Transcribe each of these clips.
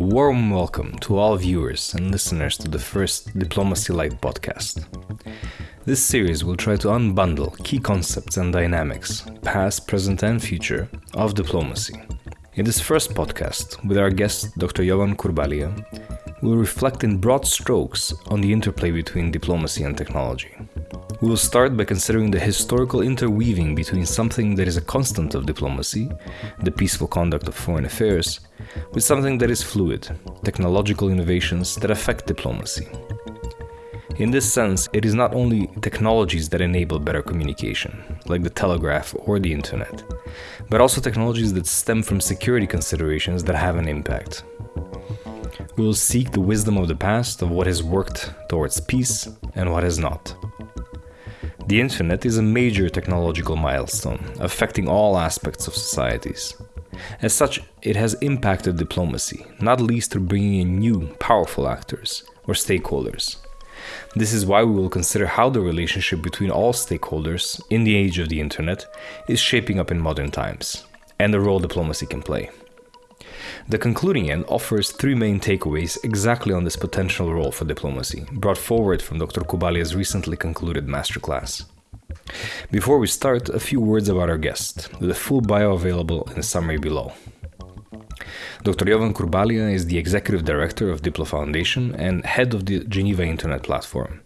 warm welcome to all viewers and listeners to the first Diplomacy Light podcast. This series will try to unbundle key concepts and dynamics, past, present, and future, of diplomacy. In this first podcast, with our guest Dr. Jovan Kurbalija, we'll reflect in broad strokes on the interplay between diplomacy and technology. We will start by considering the historical interweaving between something that is a constant of diplomacy, the peaceful conduct of foreign affairs, with something that is fluid, technological innovations that affect diplomacy. In this sense, it is not only technologies that enable better communication, like the telegraph or the internet, but also technologies that stem from security considerations that have an impact. We will seek the wisdom of the past of what has worked towards peace and what has not. The internet is a major technological milestone, affecting all aspects of societies. As such, it has impacted diplomacy, not least through bringing in new, powerful actors, or stakeholders. This is why we will consider how the relationship between all stakeholders in the age of the internet is shaping up in modern times, and the role diplomacy can play. The concluding end offers three main takeaways exactly on this potential role for diplomacy, brought forward from Dr. Kurbalija's recently concluded masterclass. Before we start, a few words about our guest, with a full bio available in the summary below. Dr. Jovan Kurbalija is the Executive Director of Diplo Foundation and head of the Geneva Internet Platform.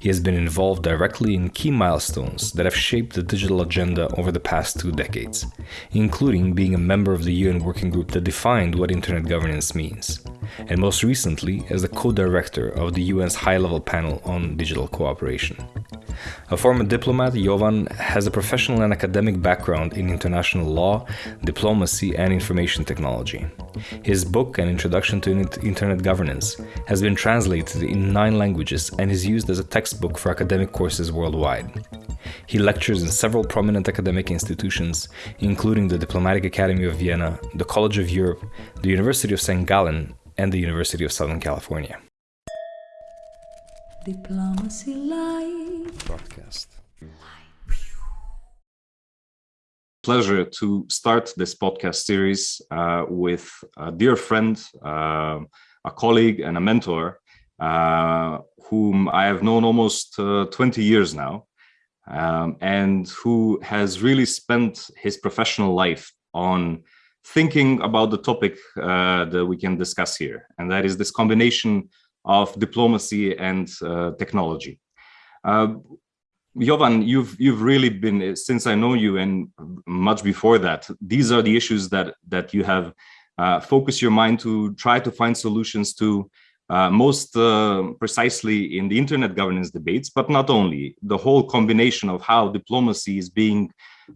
He has been involved directly in key milestones that have shaped the digital agenda over the past two decades, including being a member of the UN working group that defined what internet governance means, and most recently as the co director of the UN's high level panel on digital cooperation. A former diplomat, Jovan has a professional and academic background in international law, diplomacy, and information technology. His book, An Introduction to Internet Governance, has been translated in nine languages and is used as a textbook for academic courses worldwide. He lectures in several prominent academic institutions, including the Diplomatic Academy of Vienna, the College of Europe, the University of St. Gallen, and the University of Southern California. Diplomacy Live broadcast. Pleasure to start this podcast series uh, with a dear friend, uh, a colleague, and a mentor uh, whom I have known almost uh, 20 years now, um, and who has really spent his professional life on thinking about the topic uh, that we can discuss here, and that is this combination of diplomacy and uh, technology. Uh, Jovan, you've you've really been since I know you and much before that. These are the issues that that you have uh, focused your mind to try to find solutions to uh, most uh, precisely in the internet governance debates, but not only the whole combination of how diplomacy is being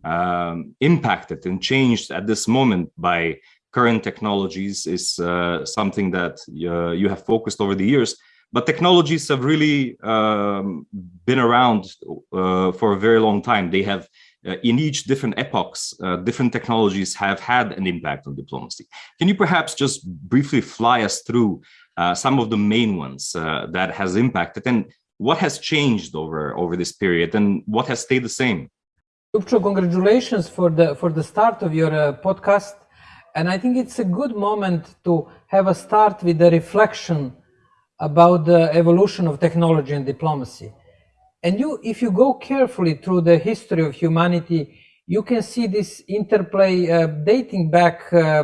um, impacted and changed at this moment by current technologies is uh, something that uh, you have focused over the years. But technologies have really um, been around uh, for a very long time. They have, uh, in each different epochs, uh, different technologies have had an impact on diplomacy. Can you perhaps just briefly fly us through uh, some of the main ones that has impacted and what has changed over, over this period and what has stayed the same? Lupcho, congratulations for the for the start of your podcast and I think it's a good moment to have a start with the reflection about the evolution of technology and diplomacy. And you, if you go carefully through the history of humanity, you can see this interplay uh, dating back uh,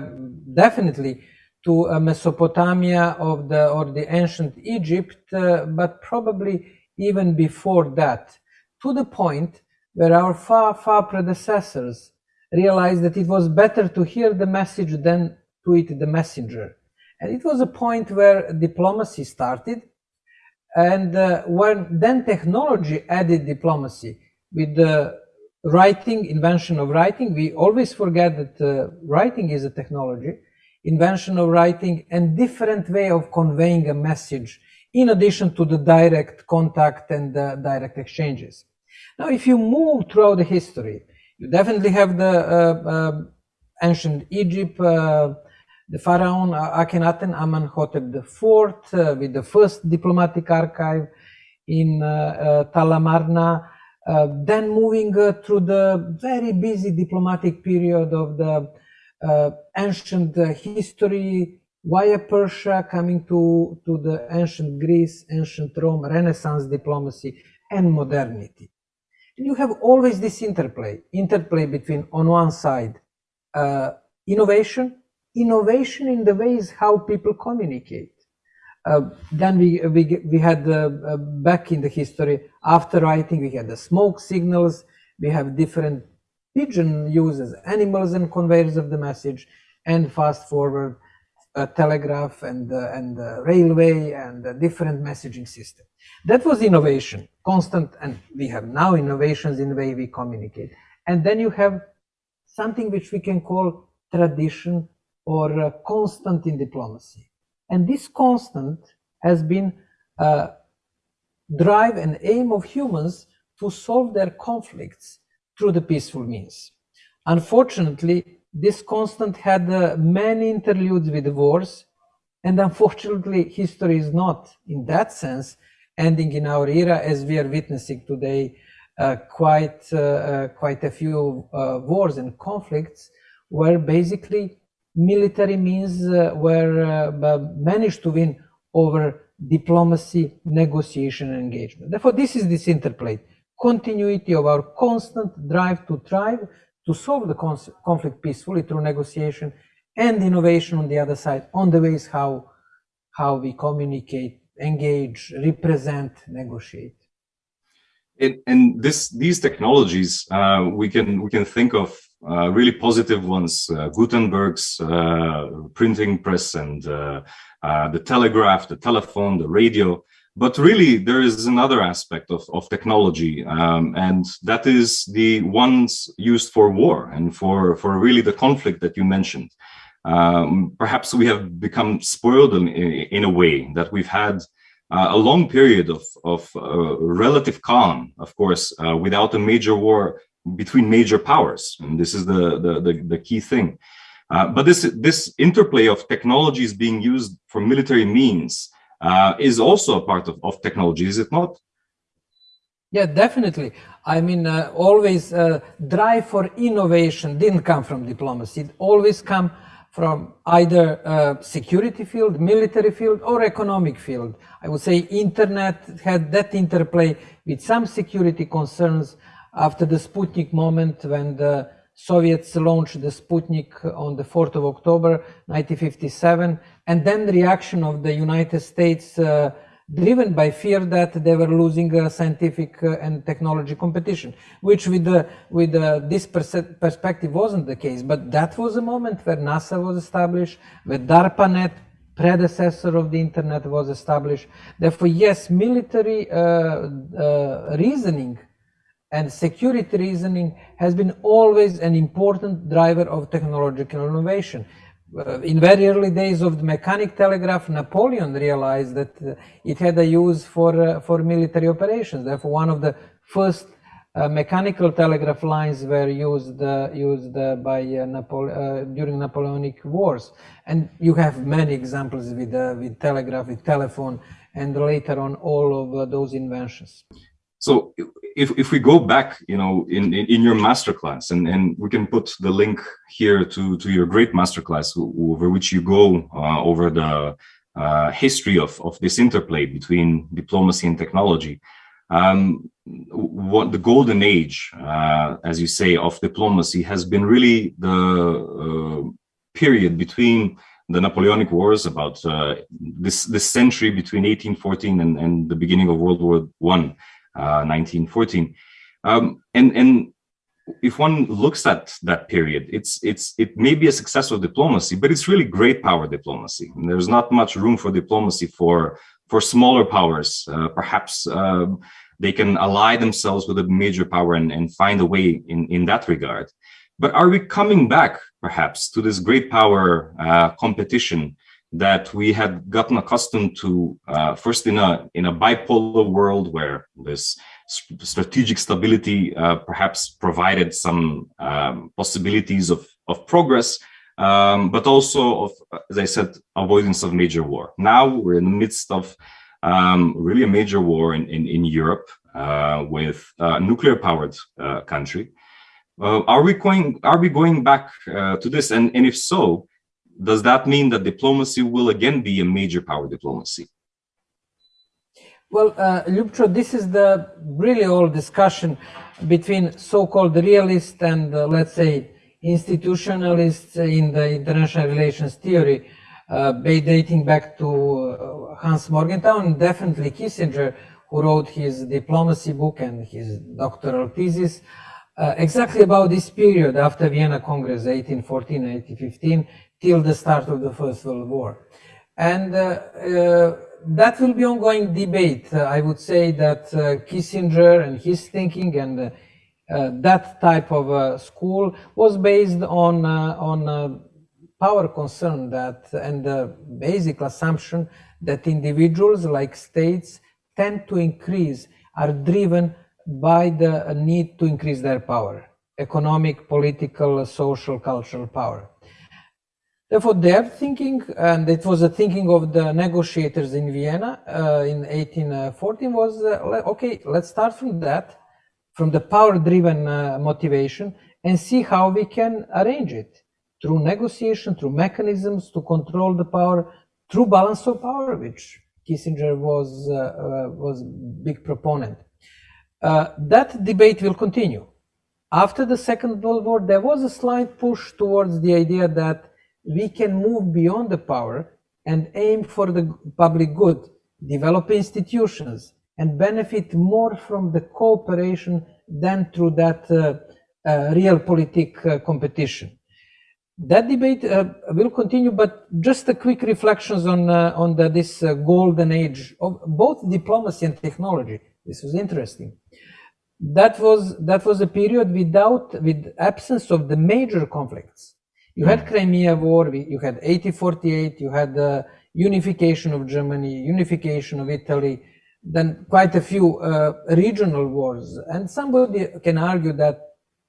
definitely to uh, Mesopotamia of the or the ancient Egypt, uh, but probably even before that, to the point where our far far predecessors realized that it was better to hear the message than to eat the messenger. And it was a point where diplomacy started. And uh, when then technology added diplomacy with the writing, invention of writing, we always forget that uh, writing is a technology, invention of writing and different way of conveying a message in addition to the direct contact and direct exchanges. Now, if you move throughout the history, you definitely have the uh, uh, ancient Egypt, uh, the pharaoh Akhenaten Amenhotep IV with the first diplomatic archive in Tel Amarna. Uh, then moving uh, through the very busy diplomatic period of the uh, ancient history via Persia coming to, to the ancient Greece, ancient Rome, Renaissance diplomacy, and modernity? You have always this interplay, interplay between, on one side, uh, innovation, innovation in the ways how people communicate. Uh, then we, we, we had uh, uh, back in the history, after writing, we had the smoke signals, we have different pigeon uses, animals and conveyors of the message, and fast forward, telegraph and, uh, and railway and different messaging system. That was innovation, constant, and we have now innovations in the way we communicate. And then you have something which we can call tradition or uh, constant in diplomacy. And this constant has been uh, drive and aim of humans to solve their conflicts through the peaceful means. Unfortunately, this constant had uh, many interludes with wars, and unfortunately, history is not, in that sense, ending in our era, as we are witnessing today, uh, quite uh, uh quite a few uh, wars and conflicts, where basically military means uh, were managed to win over diplomacy, negotiation, and engagement. Therefore, this is this interplay, continuity of our constant drive to thrive, to solve the conflict peacefully through negotiation, and innovation on the other side, on the ways how, how we communicate, engage, represent, negotiate. And, and this, these technologies, uh, we can we can think of uh, really positive ones, uh, Gutenberg's uh, printing press and uh, uh, the telegraph, the telephone, the radio. But really, there is another aspect of, of technology, um, and that is the ones used for war and for, for really the conflict that you mentioned. Um, perhaps we have become spoiled in, in a way that we've had uh, a long period of, of uh, relative calm, of course, uh, without a major war between major powers. And this is the, the, the, the key thing. Uh, but this, this interplay of technologies being used for military means uh, is also a part of, of technology, is it not? Yeah, definitely. I mean, uh, always drive for innovation didn't come from diplomacy. It always come from either uh, security field, military field, or economic field. I would say internet had that interplay with some security concerns after the Sputnik moment when the Soviets launched the Sputnik on the 4th of October 1957, and then the reaction of the United States uh, driven by fear that they were losing a scientific uh, and technology competition, which with the, with the, this perspective wasn't the case. But that was a moment where NASA was established, where DARPANET, predecessor of the internet, was established. Therefore, yes, military uh, uh, reasoning and security reasoning has been always an important driver of technological innovation uh, in very early days of the mechanic telegraph, Napoleon realized that uh, it had a use for, uh, for military operations. Therefore, one of the first uh, mechanical telegraph lines were used uh, used uh, by Napole during Napoleonic wars. And you have many examples with, with telegraph, with telephone, and later on all of those inventions. So if, if we go back, you know, in, in, in, your masterclass, and, and we can put the link here to, to your great masterclass over which you go uh, over the uh, history of, of this interplay between diplomacy and technology. Um, what the golden age, uh, as you say, of diplomacy has been really the uh, period between the Napoleonic Wars, about uh, this, this century between 1814 and, and the beginning of World War One. 1914. Uh, um, and, and if one looks at that period, it's it's it may be a successful diplomacy, but it's really great power diplomacy. And there's not much room for diplomacy for for smaller powers. Uh, perhaps uh, they can ally themselves with a major power and, and find a way in in that regard. But are we coming back perhaps to this great power uh, competition that we had gotten accustomed to uh, first in a in a bipolar world where this strategic stability uh, perhaps provided some um, possibilities of of progress um, but also of as i said avoidance of major war. Now we're in the midst of um, really a major war in in, in europe uh, with a nuclear powered uh, country. Uh, are we going are we going back uh, to this? And and if so does that mean that diplomacy will again be a major power diplomacy? Well, uh, this is the really old discussion between so-called realists and, uh, let's say, institutionalists in the international relations theory, uh, dating back to uh, Hans Morgenthau and definitely Kissinger, who wrote his diplomacy book and his doctoral thesis uh, exactly about this period after Vienna Congress 1814-1815 till the start of the First World War. And uh, uh, that will be ongoing debate. Uh, I would say that Kissinger and his thinking and that type of school was based on on power concern that and the basic assumption that individuals like states tend to increase are driven by the need to increase their power, economic, political, social, cultural power. Therefore, their thinking, and it was the thinking of the negotiators in Vienna uh, in 1814, was uh, okay, let's start from that, from the power driven uh, motivation, and see how we can arrange it through negotiation, through mechanisms to control the power, through balance of power, which Kissinger was, uh, uh, was big proponent. Uh, that debate will continue. After the Second World War, there was a slight push towards the idea that we can move beyond the power and aim for the public good, develop institutions, and benefit more from the cooperation than through that uh, uh, realpolitik uh, competition. That debate uh, will continue, but just a quick reflections on uh, on the, this uh, golden age of both diplomacy and technology. This was interesting. That was that was a period without with absence of the major conflicts you had hmm. Crimea War, you had 1848, you had the unification of Germany, unification of Italy, then quite a few uh, regional wars. And somebody can argue that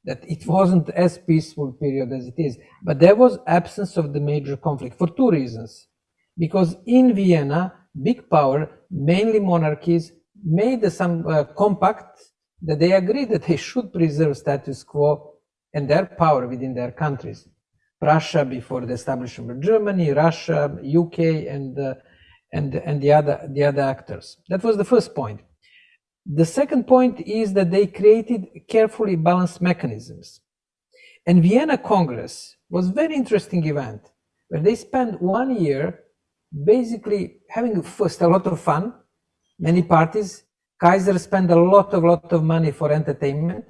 that it wasn't as peaceful period as it is. But there was absence of the major conflict for two reasons. Because in Vienna, big power, mainly monarchies, made some uh, compact that they agreed that they should preserve status quo and their power within their countries. Russia before the establishment of Germany, Russia, UK, and uh, and and the other the other actors. That was the first point. The second point is that they created carefully balanced mechanisms. And Vienna Congress was very interesting event where they spent one year basically having first a lot of fun, many parties. Kaiser spent a lot of lot of money for entertainment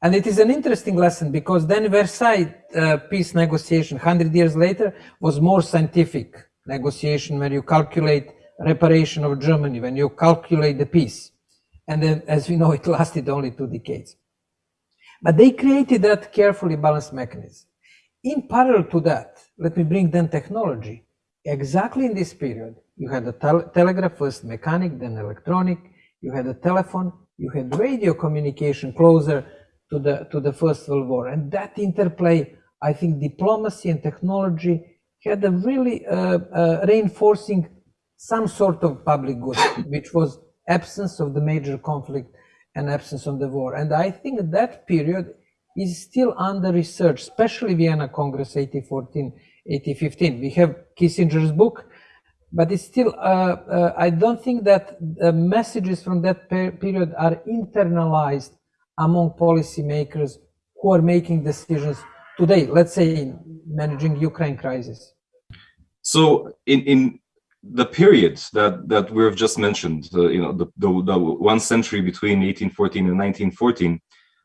and it is an interesting lesson because then Versailles uh, peace negotiation, 100 years later, was more scientific negotiation where you calculate reparation of Germany, when you calculate the peace. And then, as we know, it lasted only two decades. But they created that carefully balanced mechanism. In parallel to that, let me bring then technology. Exactly in this period, you had a tel telegraph, first mechanic, then electronic, you had a telephone, you had radio communication closer to the to the First World War, and that interplay, I think, diplomacy and technology had a really uh, uh, reinforcing some sort of public good, which was absence of the major conflict and absence of the war. And I think that period is still under research, especially Vienna Congress 1814, 1815. We have Kissinger's book, but it's still, uh, uh, I don't think that the messages from that per period are internalized among policymakers who are making decisions today, let's say in managing Ukraine crisis? So in, in the period that, that we've just mentioned, uh, you know, the, the, the one century between 1814 and 1914,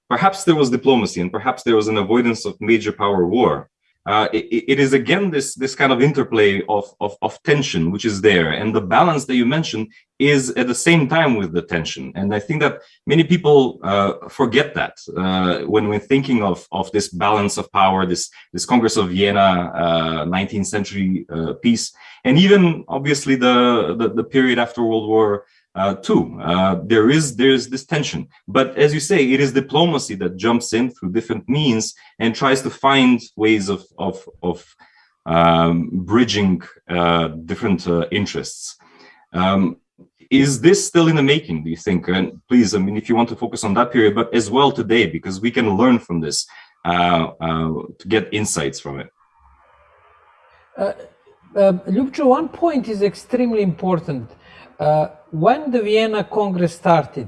perhaps there was diplomacy and perhaps there was an avoidance of major power war uh, it, it is again this this kind of interplay of, of, of tension which is there. And the balance that you mentioned is at the same time with the tension. And i think that many people uh, forget that uh, when we're thinking of of this balance of power this this congress of vienna 19th uh, century uh, peace. And even obviously the, the the period after world war uh, too. Uh, there is there's this tension, but as you say, it is diplomacy that jumps in through different means and tries to find ways of of of um, bridging uh, different uh, interests. Um, is this still in the making? Do you think? And please, I mean, if you want to focus on that period, but as well today, because we can learn from this uh, uh, to get insights from it. Uh, Ljubcho, one point is extremely important. When the Vienna Congress started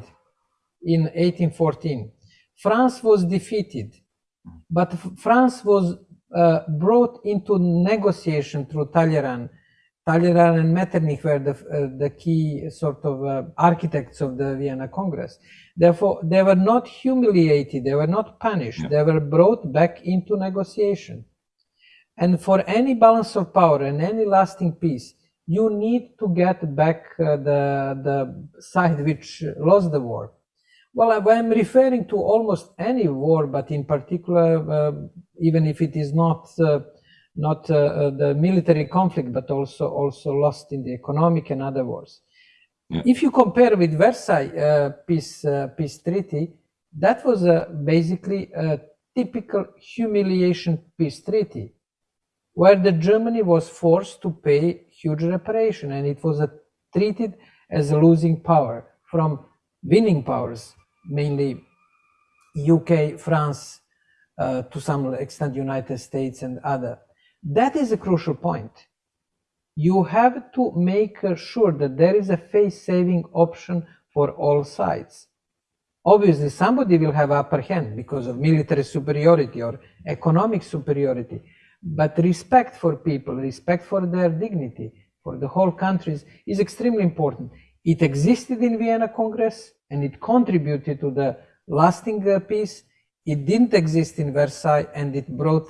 in 1814, France was defeated, but France was uh, brought into negotiation through Talleyrand. Talleyrand and Metternich were the, uh, the key sort of uh, architects of the Vienna Congress. Therefore, they were not humiliated, they were not punished, yeah. they were brought back into negotiation. And for any balance of power and any lasting peace, you need to get back uh, the, the side which lost the war. Well, I'm referring to almost any war, but in particular, uh, even if it is not uh, not uh, uh, the military conflict, but also also lost in the economic and other wars. Yeah. If you compare with Versailles uh, peace peace treaty, that was basically a typical humiliation peace treaty where the Germany was forced to pay huge reparation and it was treated as a losing power from winning powers, mainly UK, France, uh, to some extent United States and other. That is a crucial point. You have to make sure that there is a face-saving option for all sides. Obviously, somebody will have upper hand because of military superiority or economic superiority, but respect for people, respect for their dignity, for the whole countries is extremely important. It existed in Vienna Congress and it contributed to the lasting uh, peace. It didn't exist in Versailles and it brought,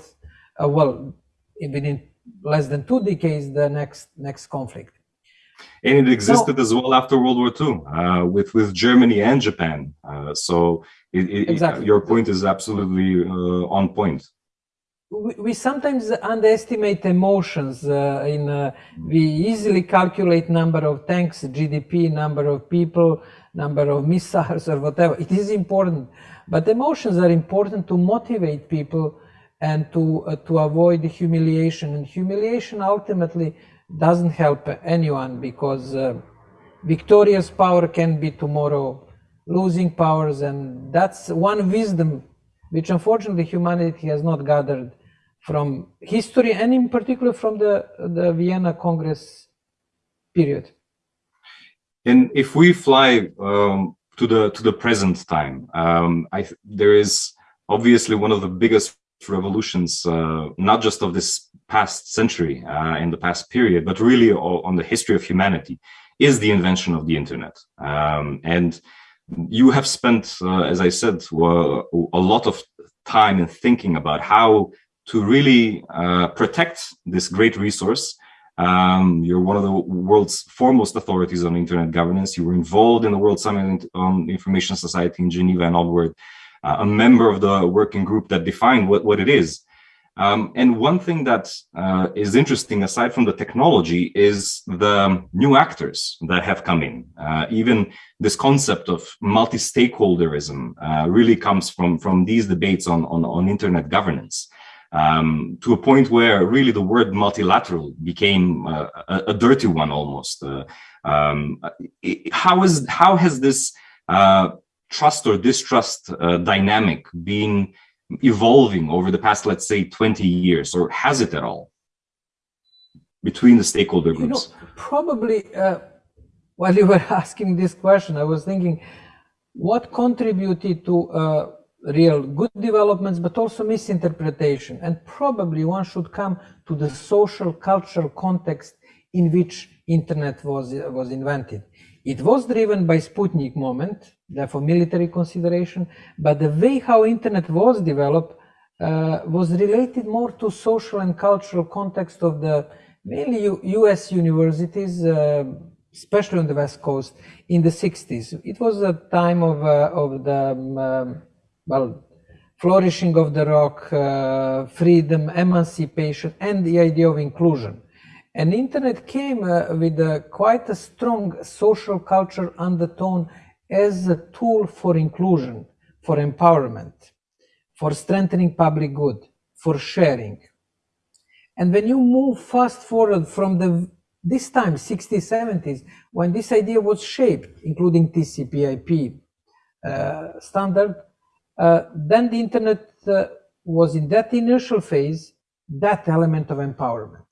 uh, well, within less than two decades, the next next conflict. And it existed as well after World War II uh, with with Germany and Japan. Uh, so it, it, exactly. your point is absolutely uh, on point. We, we, sometimes underestimate emotions. Uh, in uh, we easily calculate number of tanks, GDP, number of people, number of missiles, or whatever. It is important, but emotions are important to motivate people and to, uh, to avoid humiliation. And humiliation ultimately doesn't help anyone because uh, victorious power can be tomorrow losing powers. And that's one wisdom which unfortunately humanity has not gathered from history and in particular from the, the Vienna Congress period. And if we fly um, to the to the present time, um, I there is obviously one of the biggest revolutions, uh, not just of this past century uh, in the past period, but really on the history of humanity, is the invention of the internet. Um, and you have spent, uh, as I said, a lot of time in thinking about how to really uh, protect this great resource. Um, you're one of the world's foremost authorities on internet governance. You were involved in the World Summit on Information Society in Geneva and onward uh, a member of the working group that defined what, what it is. Um, and one thing that uh, is interesting, aside from the technology, is the new actors that have come in. Uh, even this concept of multi-stakeholderism uh, really comes from, from these debates on, on, on internet governance. Um, to a point where really the word multilateral became uh, a, a, dirty one almost. Uh, um, how is how has this uh, trust or distrust uh, dynamic been evolving over the past, let's say, 20 years, or has it at all between the stakeholder groups? You know, probably, uh, while you were asking this question, I was thinking, what contributed to uh, real good developments, but also misinterpretation? And probably one should come to the social cultural context in which internet was, was invented. It was driven by Sputnik moment, therefore military consideration, but the way how internet was developed uh, was related more to social and cultural context of the mainly U US universities, uh, especially on the West Coast in the 60s. It was a time of, uh, of the, um, well, flourishing of the rock, uh, freedom, emancipation, and the idea of inclusion. And internet came uh, with a, quite a strong social culture undertone as a tool for inclusion, for empowerment, for strengthening public good, for sharing. And when you move fast forward from the this time, 60s, 70s, when this idea was shaped, including TCP/IP uh, standard, then the internet uh, was in that initial phase, that element of empowerment.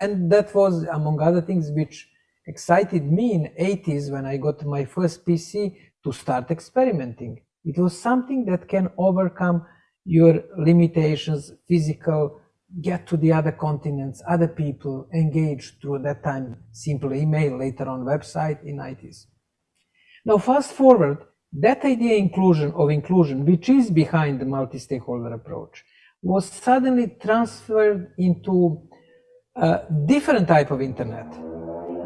and that was among other things which excited me in 80s when I got my first PC to start experimenting. It was something that can overcome your limitations, physical, get to the other continents, other people, engage through that time simple email, later on website in 90s. Now fast forward, that idea inclusion of inclusion, which is behind the multi-stakeholder approach, was suddenly transferred into a different type of internet,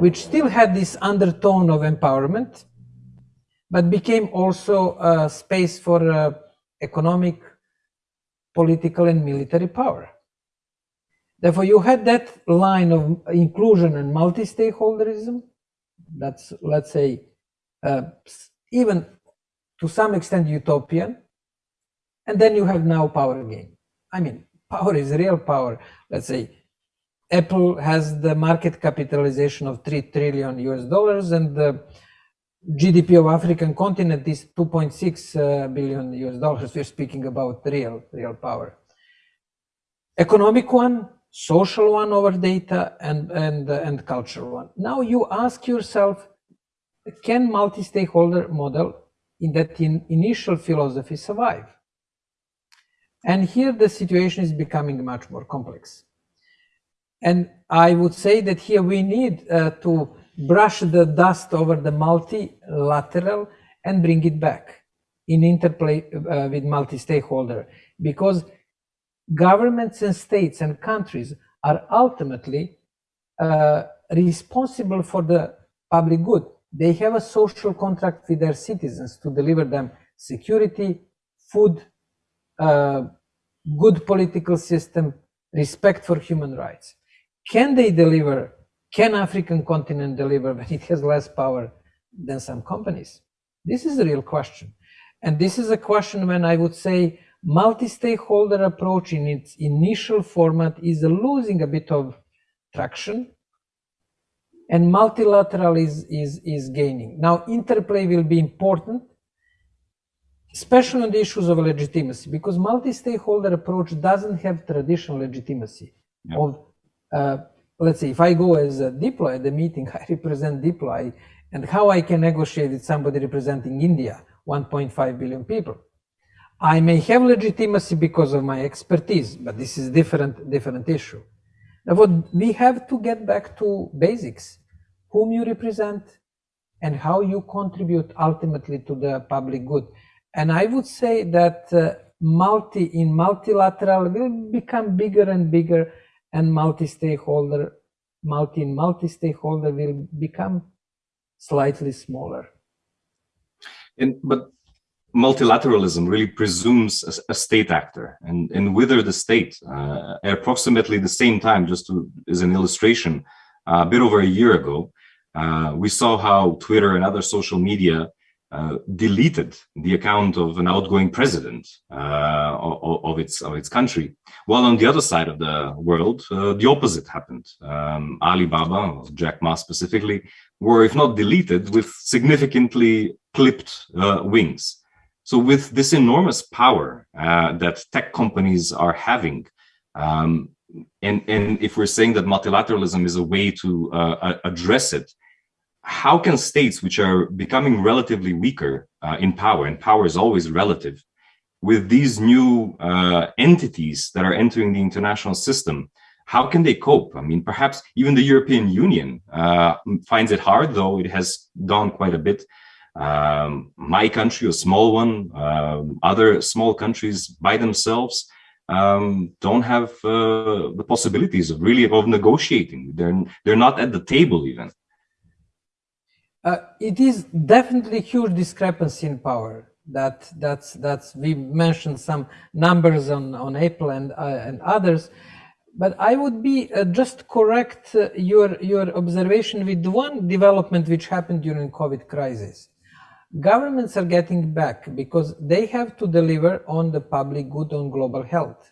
which still had this undertone of empowerment, but became also a space for uh, economic, political, and military power. Therefore, you had that line of inclusion and multi-stakeholderism. That's, let's say, uh, even to some extent utopian. And then you have now power game. I mean, power is real power. Let's say Apple has the market capitalization of 3 trillion US dollars and the GDP of African continent is 2.6 uh, billion US dollars. We're speaking about real, real power. Economic one, social one over data and, and, uh, and cultural one. Now you ask yourself, can multi-stakeholder model in that in initial philosophy survive? And here the situation is becoming much more complex. And I would say that here we need uh, to brush the dust over the multilateral and bring it back in interplay uh, with multi-stakeholder because governments and states and countries are ultimately uh, responsible for the public good. They have a social contract with their citizens to deliver them security, food, uh, good political system, respect for human rights. Can they deliver? Can African continent deliver when it has less power than some companies? This is a real question. And this is a question when I would say multi-stakeholder approach in its initial format is losing a bit of traction and multilateral is, is, is gaining. Now, interplay will be important, especially on the issues of legitimacy, because multi-stakeholder approach doesn't have traditional legitimacy yeah. of uh, let's say if I go as a Diplo at the meeting, I represent Diplo, I, and how I can negotiate with somebody representing India, 1.5 billion people. I may have legitimacy because of my expertise, but this is different, different issue. Now, we have to get back to basics, whom you represent and how you contribute ultimately to the public good. And I would say that uh, multi in multilateral will become bigger and bigger and multi-stakeholder, multi in multi-stakeholder will become slightly smaller. And but multilateralism really presumes a, a state actor, and and whether the state uh, at approximately the same time, just to, as an illustration, uh, a bit over a year ago, uh, we saw how Twitter and other social media uh, deleted the account of an outgoing president uh, of, of, its of its country. While on the other side of the world, uh, the opposite happened. Um, Alibaba, Jack Ma specifically, were if not deleted, with significantly clipped wings. So with this enormous power uh, that tech companies are having, um, and, and if we're saying that multilateralism is a way to address it, how can states which are becoming relatively weaker uh, in power, and power is always relative, with these new uh, entities that are entering the international system, how can they cope? I mean, perhaps even the European Union uh, finds it hard, though it has done quite a bit. Um, my country, a small one, um, other small countries by themselves um, don't have uh, the possibilities of really of negotiating. They're they're not at the table even. Uh, it is definitely huge discrepancy in power. That that's that's we mentioned some numbers on on Apple and uh, and others, but I would be uh, just correct uh, your your observation with one development which happened during COVID crisis. Governments are getting back because they have to deliver on the public good on global health.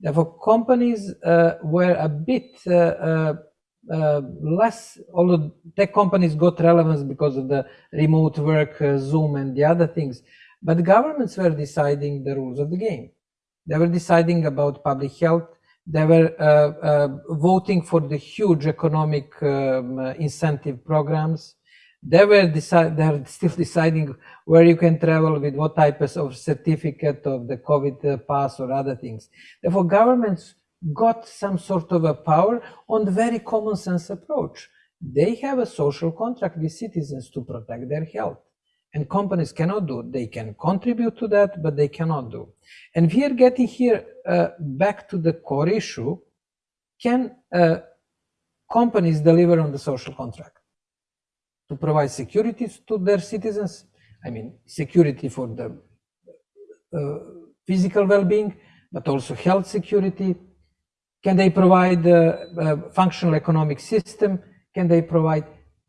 Therefore, companies uh, were a bit uh, uh, less, although tech companies got relevance because of the remote work, uh, Zoom and the other things, but governments were deciding the rules of the game. They were deciding about public health, They were uh, uh, voting for the huge economic um, uh, incentive programs. They were decide, they're still deciding where you can travel with what type of certificate of the COVID pass or other things. Therefore, governments got some sort of a power on the very common sense approach. They have a social contract with citizens to protect their health. And companies cannot do. They can contribute to that, but they cannot do. And we are getting here uh, back to the core issue. Can uh, companies deliver on the social contract? To provide security to their citizens? I mean, security for the uh, physical well-being, but also health security, can they provide a, a functional economic system? Can they provide?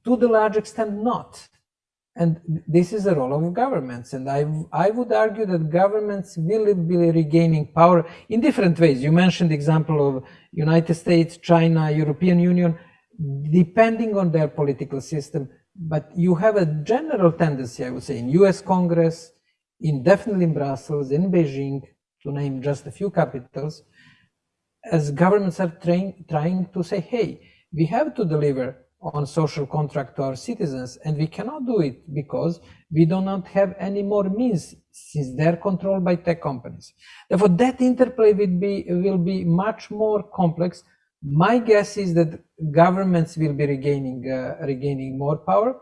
To the large extent, not. And this is the role of governments. And I, I would argue that governments will be regaining power in different ways. You mentioned the example of United States, China, European Union, depending on their political system. But you have a general tendency, I would say, in US Congress, in definitely in Brussels, in Beijing, to name just a few capitals, as governments are trying, trying to say, hey, we have to deliver on social contract to our citizens and we cannot do it because we do not have any more means since they're controlled by tech companies. Therefore that interplay be will be much more complex my guess is that governments will be regaining uh, regaining more power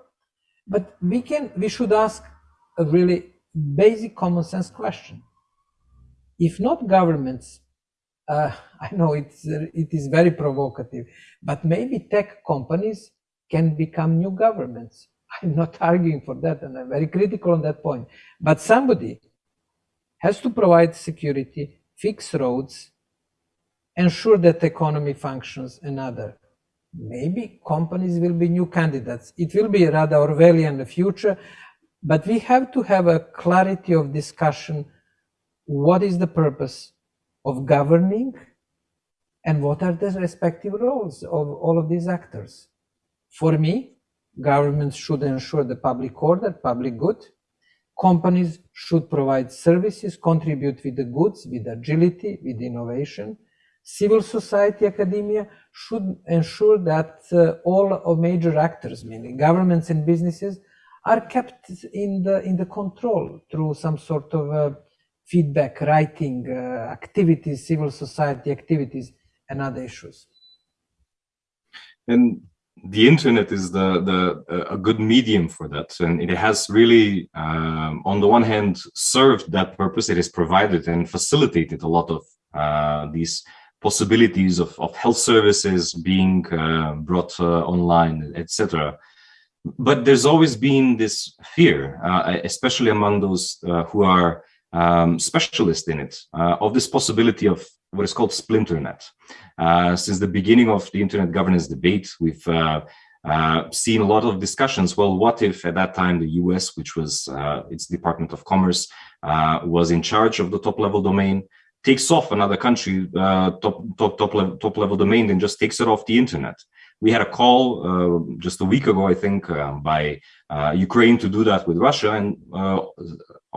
but we can we should ask a really basic common sense question if not governments uh, I know it's it is very provocative, but maybe tech companies can become new governments. I'm not arguing for that, and I'm very critical on that point. But somebody has to provide security, fix roads, ensure that the economy functions, another. Maybe companies will be new candidates. It will be rather Orwellian in the future, but we have to have a clarity of discussion. What is the purpose? of governing and what are the respective roles of all of these actors. For me, governments should ensure the public order, public good. Companies should provide services, contribute with the goods, with agility, with innovation. Civil society, academia should ensure that uh, all of major actors, meaning governments and businesses, are kept in the in the control through some sort of uh, feedback, writing uh, activities, civil society activities, and other issues. And the internet is the the a good medium for that, and it has really, um, on the one hand, served that purpose. It has provided and facilitated a lot of uh, these possibilities of, of health services being uh, brought uh, online, etc. But there's always been this fear, uh, especially among those uh, who are um, specialist in it of this possibility of what is called splinternet. Since the beginning of the internet governance debate, we've uh seen a lot of discussions. Well, what if at that time the US, which was uh, its Department of Commerce, uh, was in charge of the top level domain, takes off another country top top top level, top level domain and just takes it off the internet. We had a call uh, just a week ago, I think, uh, by uh, Ukraine to do that with Russia, and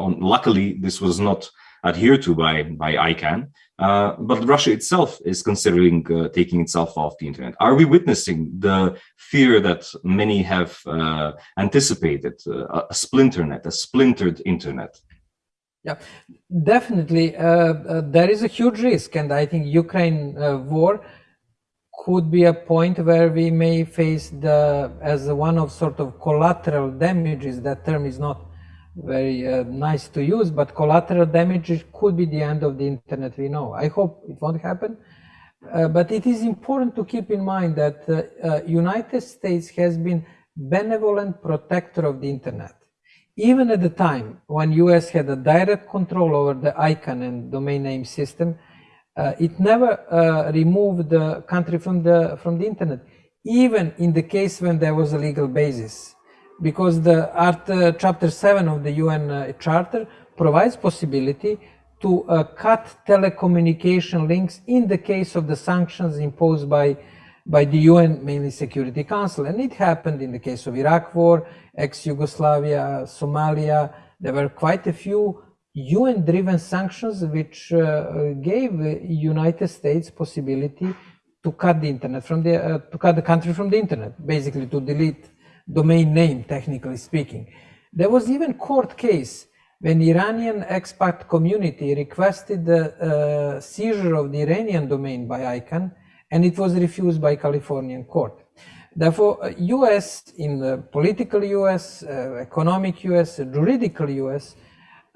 on, luckily this was not adhered to by by ICANN. Uh, but Russia itself is considering uh, taking itself off the internet. Are we witnessing the fear that many have uh, anticipated, a splinter net, a splintered internet? Yeah, definitely. there is a huge risk, and I think Ukraine war could be a point where we may face the as one of sort of collateral damages. That term is not very uh, nice to use, but collateral damage could be the end of the internet. We know. I hope it won't happen. Uh, but it is important to keep in mind that uh, uh United States has been benevolent protector of the internet. Even at the time when US had a direct control over the ICANN and domain name system, uh, it never uh, removed the country from the from the internet, even in the case when there was a legal basis, because the art uh, chapter 7 of the UN uh, Charter provides possibility to uh, cut telecommunication links in the case of the sanctions imposed by by the UN, mainly Security Council. And it happened in the case of Iraq war, ex-Yugoslavia, Somalia. There were quite a few UN-driven sanctions which uh, gave United States possibility to cut the internet from the uh, to cut the country from the internet, basically to delete domain name, technically speaking. There was even court case when Iranian expat community requested the uh, seizure of the Iranian domain by ICANN, and it was refused by Californian court. Therefore, US, in the political US, uh, economic US, juridical US,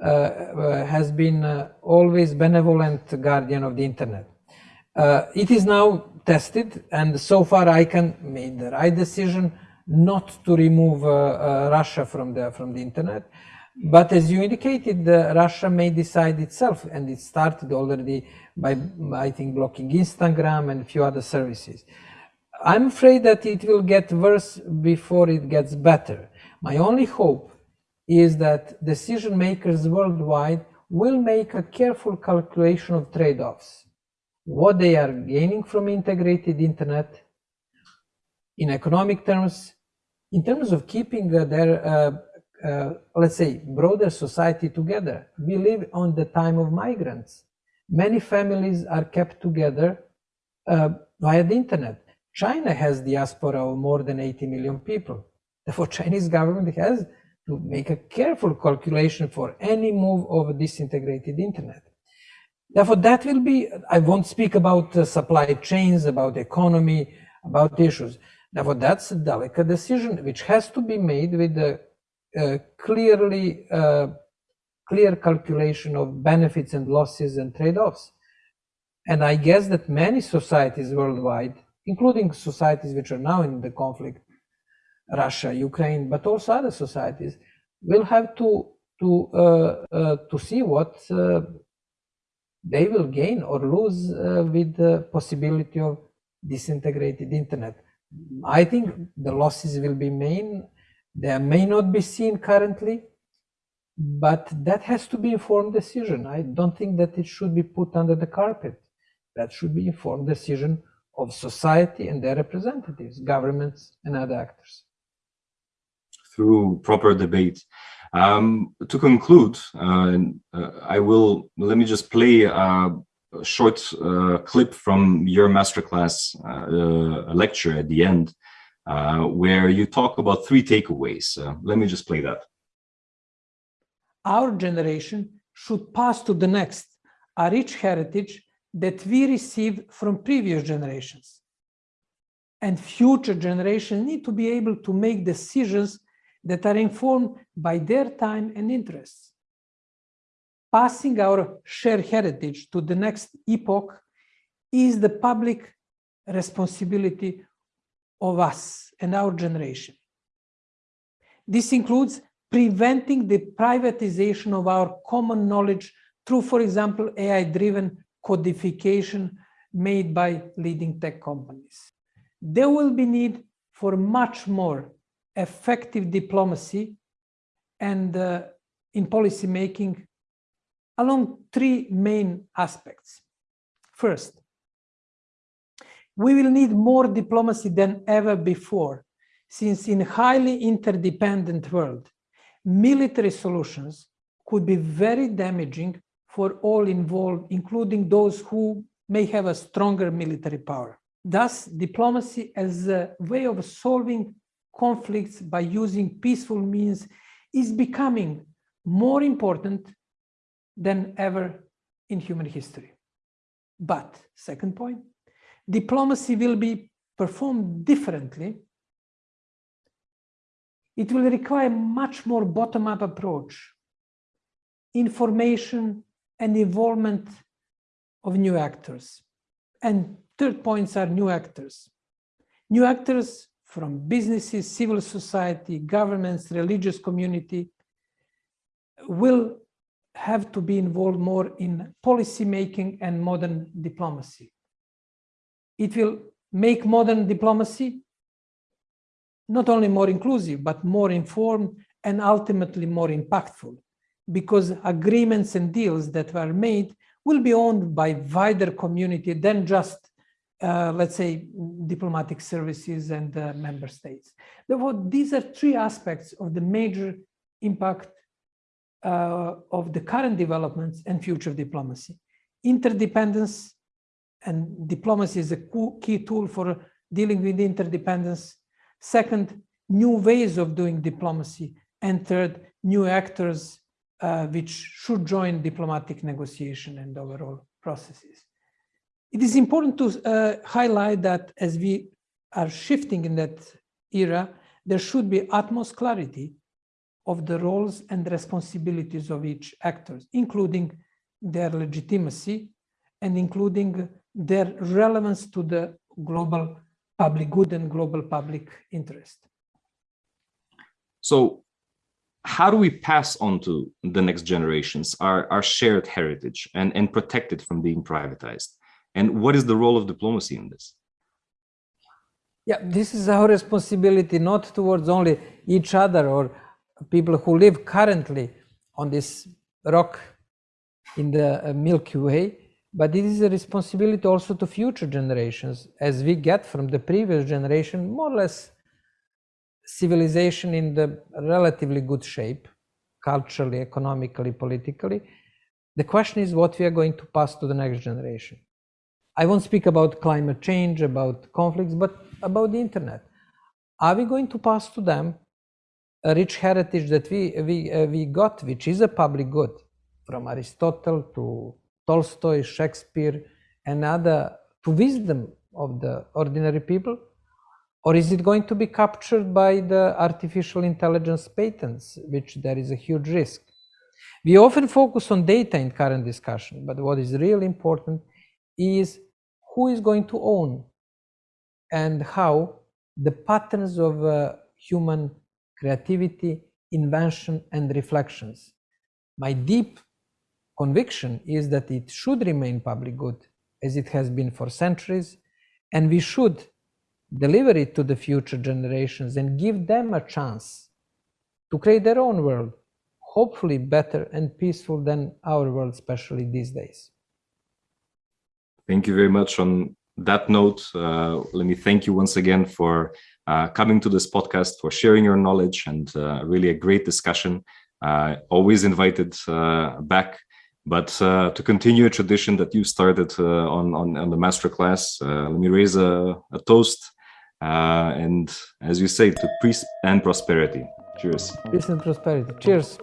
uh, uh, has been uh, always benevolent guardian of the internet. Uh, it is now tested, and so far ICANN made the right decision not to remove uh, Russia from the from the internet. But as you indicated, Russia may decide itself, and it started already by, I think, blocking Instagram and a few other services. I'm afraid that it will get worse before it gets better. My only hope is that decision makers worldwide will make a careful calculation of trade-offs. What they are gaining from integrated internet in economic terms, in terms of keeping uh, their, uh, uh, let's say, broader society together. We live on the time of migrants. Many families are kept together uh, via the internet. China has diaspora of more than 80 million people. Therefore, Chinese government has to make a careful calculation for any move of disintegrated internet. Therefore, that will be, I won't speak about uh, supply chains, about economy, about issues. Therefore, that's a delicate decision which has to be made with a, clearly uh, clear calculation of benefits and losses and trade-offs. And I guess that many societies worldwide, including societies which are now in the conflict, Russia, Ukraine, but also other societies, will have to to uh, uh, to see what uh, they will gain or lose uh, with the possibility of disintegrated internet. I think the losses will be main. They may not be seen currently, but that has to be informed decision. I don't think that it should be put under the carpet. That should be informed decision of society and their representatives, governments and other actors through proper debate. Um, to conclude, uh, uh, I will, let me just play a, a short uh, clip from your masterclass uh, lecture at the end, uh, where you talk about three takeaways. Uh, let me just play that. Our generation should pass to the next a rich heritage that we received from previous generations. And future generations need to be able to make decisions that are informed by their time and interests. Passing our shared heritage to the next epoch is the public responsibility of us and our generation. This includes preventing the privatization of our common knowledge through, for example, AI-driven codification made by leading tech companies. There will be need for much more effective diplomacy and uh, in policy making along three main aspects. First, we will need more diplomacy than ever before, since in highly interdependent world, military solutions could be very damaging for all involved, including those who may have a stronger military power. Thus, diplomacy as a way of solving conflicts by using peaceful means is becoming more important than ever in human history. But, second point, diplomacy will be performed differently. It will require much more bottom-up approach, information and involvement of new actors. And third points are new actors. New actors from businesses, civil society, governments, religious community, will have to be involved more in policy making and modern diplomacy. It will make modern diplomacy not only more inclusive, but more informed and ultimately more impactful because agreements and deals that were made will be owned by wider community than just uh, let's say, diplomatic services and uh, member states. Therefore, these are three aspects of the major impact uh, of the current developments and future diplomacy. Interdependence and diplomacy is a key tool for dealing with interdependence. Second, new ways of doing diplomacy. And third, new actors uh, which should join diplomatic negotiation and overall processes. It is important to uh, highlight that as we are shifting in that era, there should be utmost clarity of the roles and responsibilities of each actor, including their legitimacy and including their relevance to the global public good and global public interest. So how do we pass on to the next generations our, our shared heritage and, and protect it from being privatized? And what is the role of diplomacy in this? Yeah, this is our responsibility, not towards only each other or people who live currently on this rock in the uh, Milky Way, but it is a responsibility also to future generations, as we get from the previous generation, more or less civilization in the relatively good shape, culturally, economically, politically. The question is what we are going to pass to the next generation. I won't speak about climate change, about conflicts, but about the internet. Are we going to pass to them a rich heritage that we, we, uh, we got, which is a public good, from Aristotle to Tolstoy, Shakespeare, and other, to wisdom of the ordinary people? Or is it going to be captured by the artificial intelligence patents, which there is a huge risk? We often focus on data in current discussion, but what is really important is who is going to own and how the patterns of uh, human creativity, invention, and reflections. My deep conviction is that it should remain public good as it has been for centuries, and we should deliver it to the future generations and give them a chance to create their own world, hopefully better and peaceful than our world, especially these days. Thank you very much. On that note, uh, let me thank you once again for uh, coming to this podcast, for sharing your knowledge and uh, really a great discussion. Uh, always invited uh, back. But uh, to continue a tradition that you started on, on, on the masterclass, let me raise a, a toast Uh, and as you say, to peace and prosperity. Cheers. Peace and prosperity. Cheers.